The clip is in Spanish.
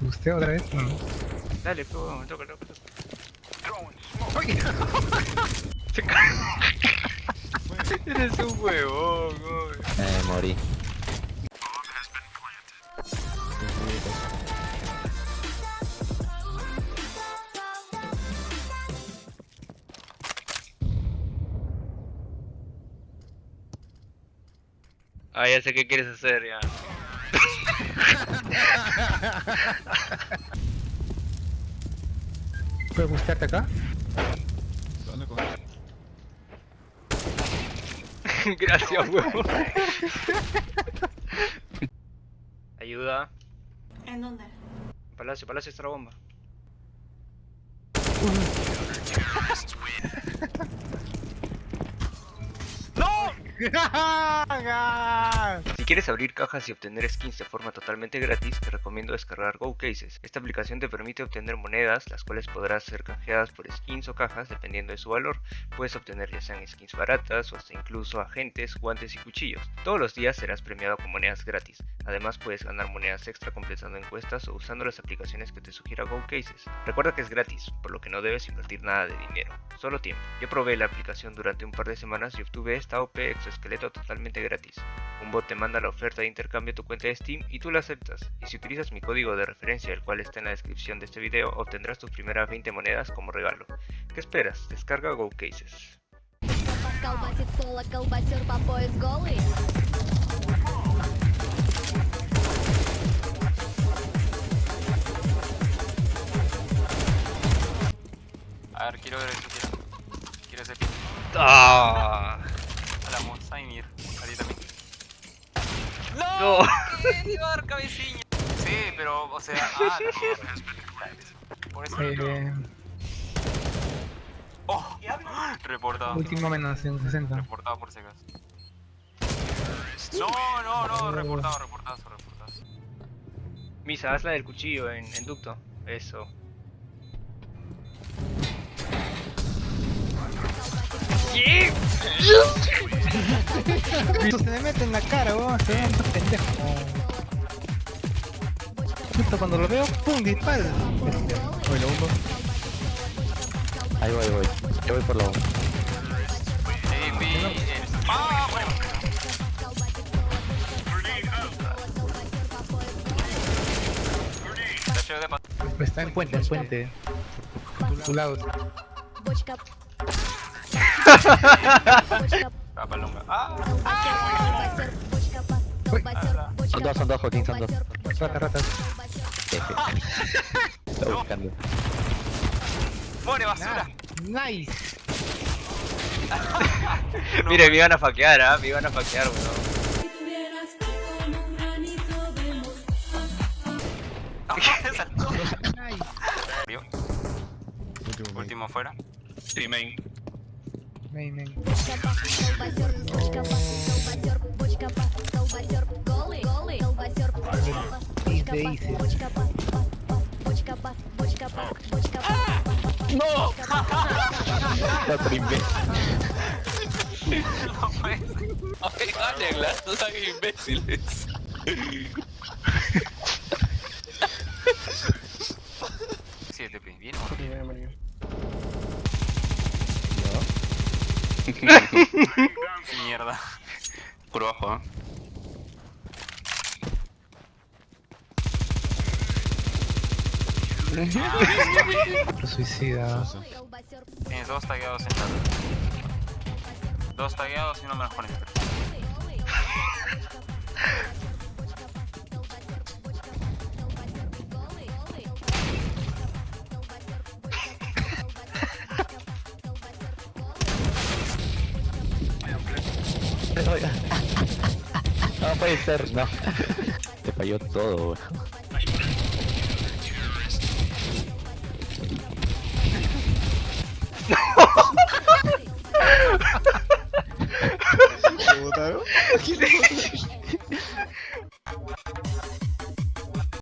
¿Usted otra vez? No. Dale, pues, me toca, toca, toca. Eres un huevón, güey. Eh, morí. Ah, ya sé qué quieres hacer, ya. ¿Puedes buscarte acá? Gracias, huevón. Ayuda. ¿En dónde? Palacio, palacio está la bomba. Si quieres abrir cajas y obtener skins de forma totalmente gratis, te recomiendo descargar GoCases. Esta aplicación te permite obtener monedas, las cuales podrás ser canjeadas por skins o cajas dependiendo de su valor. Puedes obtener ya sean skins baratas o hasta incluso agentes, guantes y cuchillos. Todos los días serás premiado con monedas gratis. Además puedes ganar monedas extra completando encuestas o usando las aplicaciones que te sugiera GoCases. Recuerda que es gratis, por lo que no debes invertir nada de dinero, Solo tiempo. Yo probé la aplicación durante un par de semanas y obtuve esta OP exoesqueleto totalmente gratis. Un bot te manda la oferta de intercambio a tu cuenta de Steam y tú la aceptas. Y si utilizas mi código de referencia, el cual está en la descripción de este video, obtendrás tus primeras 20 monedas como regalo. ¿Qué esperas? Descarga Go Cases. ¡Ah! A la Monsaimir. A ti también. No. ¡Qué llevar cabecilla! Sí, pero, o sea, ah, mierda. Por eso. Eh, ¡Oh! Reportado. último menos en 60. Reportado por secas. No, no, no, reportado, reportado, reportado. Misa, haz la del cuchillo en, en ducto. Eso. ¿Qué? Se me mete en la cara, weón, se ve un pendejo. Justo cuando lo veo, ¡pum! dispara. Oye, lo hundo. Ahí voy, ahí voy. Yo voy por la bomba. Está en puente, en puente. A tu lado. Son dos, son dos, Joaquín, son dos. Rata, rata. Está buscando. ¡More basura! ¡Nice! no, Mire, me iban a faquear, ¿eh? Me iban a faquear, weón. Último fuera. Streaming. raining. No! Apaigan, Douglas, no son imbéciles. Mierda. Por abajo, ¿eh? Suicida. Dos tagueados en la Dos tagueados y no me los conecto. Menos 40. No puede ser, no. Te falló todo, weón.